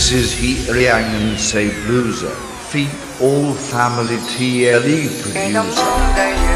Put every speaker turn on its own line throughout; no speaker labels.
This is Mrs. Hiryang and Sebluza, Feet all family TLE producer.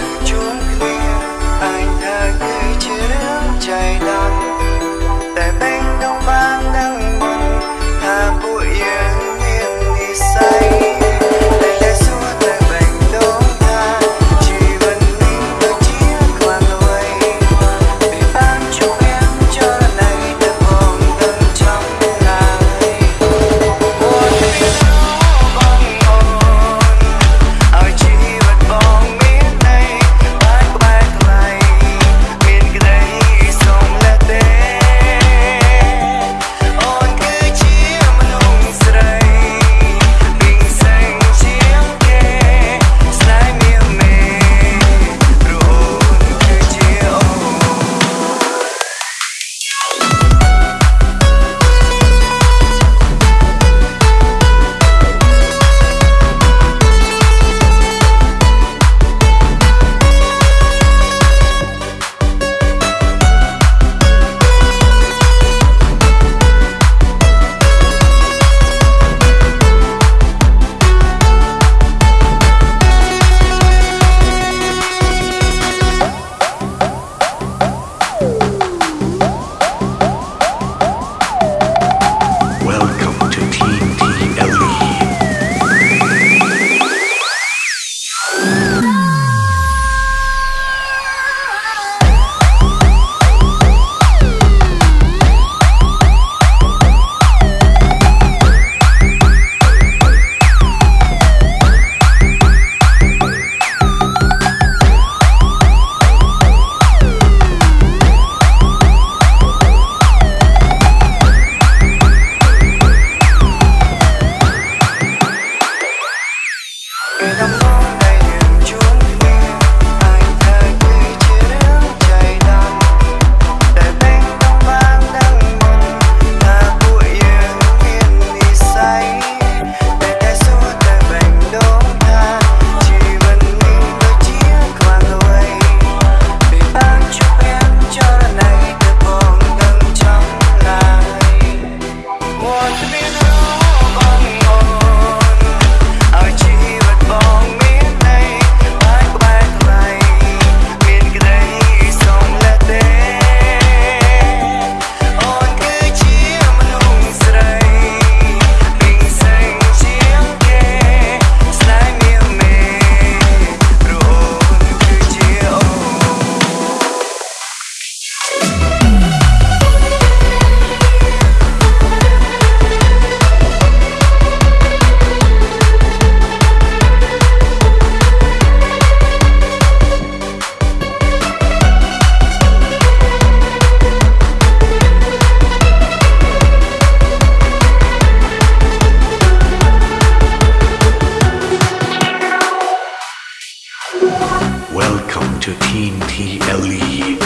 13 TLE.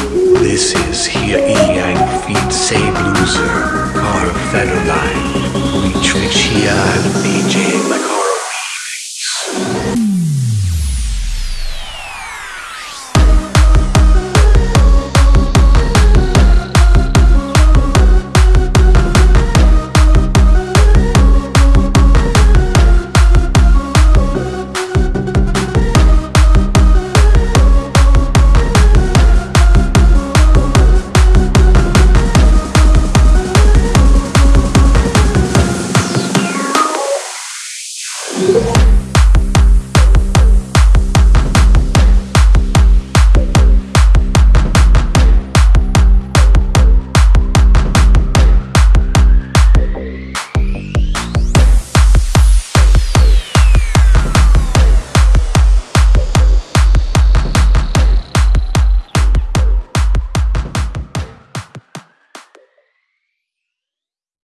This is here Yang feet save loser, our federal. We trick here and beat